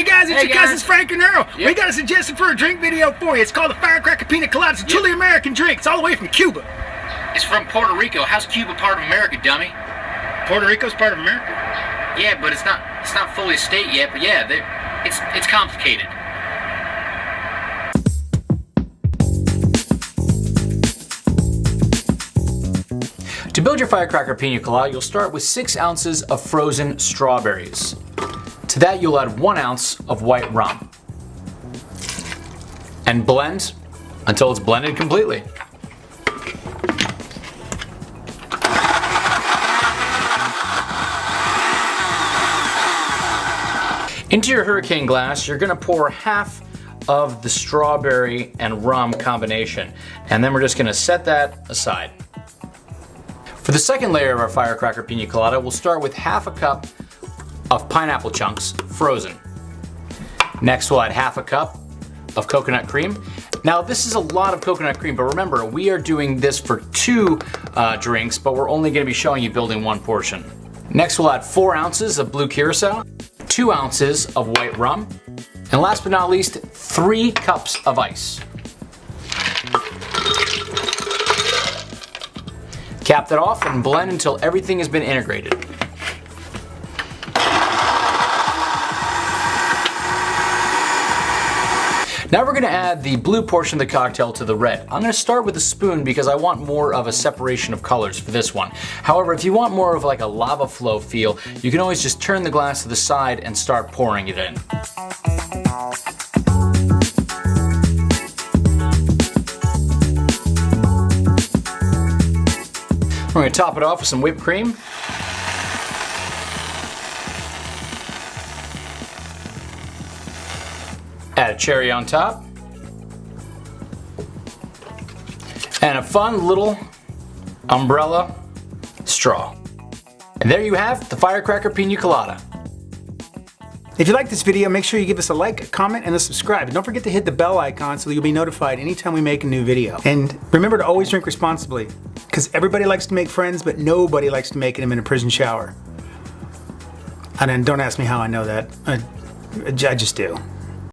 Hey guys, it's Hey, your guys. cousins Frank and Earl. We got a suggestion for a drink video for you. It's called the Firecracker Pina Colada. It's a truly American drink. It's all the way from Cuba. It's from Puerto Rico. How's Cuba part of America, dummy? Puerto Rico's part of America. Yeah, but it's not it's not fully a state yet. But yeah, they- it's it's complicated. To build your firecracker pina colada, you'll start with 6 ounces of frozen strawberries. To that, you'll add 1 ounce of white rum. And blend until it's blended completely. Into your hurricane glass, you're gonna pour half of the strawberry and rum combination. And then we're just gonna set that aside. For the second layer of our firecracker pina colada, we'll start with half a cup of pineapple chunks, frozen. Next we'll add half a cup of coconut cream. Now this is a lot of coconut cream, but remember, we are doing this for two uh, drinks, but we're only gonna be showing you building one portion. Next we'll add four ounces of blue curacao, two ounces of white rum, and last but not least, three cups of ice. Cap that off and blend until everything has been integrated. Now we're gonna add the blue portion of the cocktail to the red. I'm gonna start with a spoon because I want more of a separation of colors for this one. However, if you want more of like a lava flow feel, you can always just turn the glass to the side and start pouring it in. We're gonna top it off with some whipped cream. Add a cherry on top. And a fun little umbrella straw. And there you have the Firecracker Pina Colada. If you like this video, make sure you give us a like, a comment, and a subscribe. And don't forget to hit the bell icon so you'll be notified anytime we make a new video. And remember to always drink responsibly, because everybody likes to make friends, but nobody likes to make them in a prison shower. And don't ask me how I know that. I, I just do.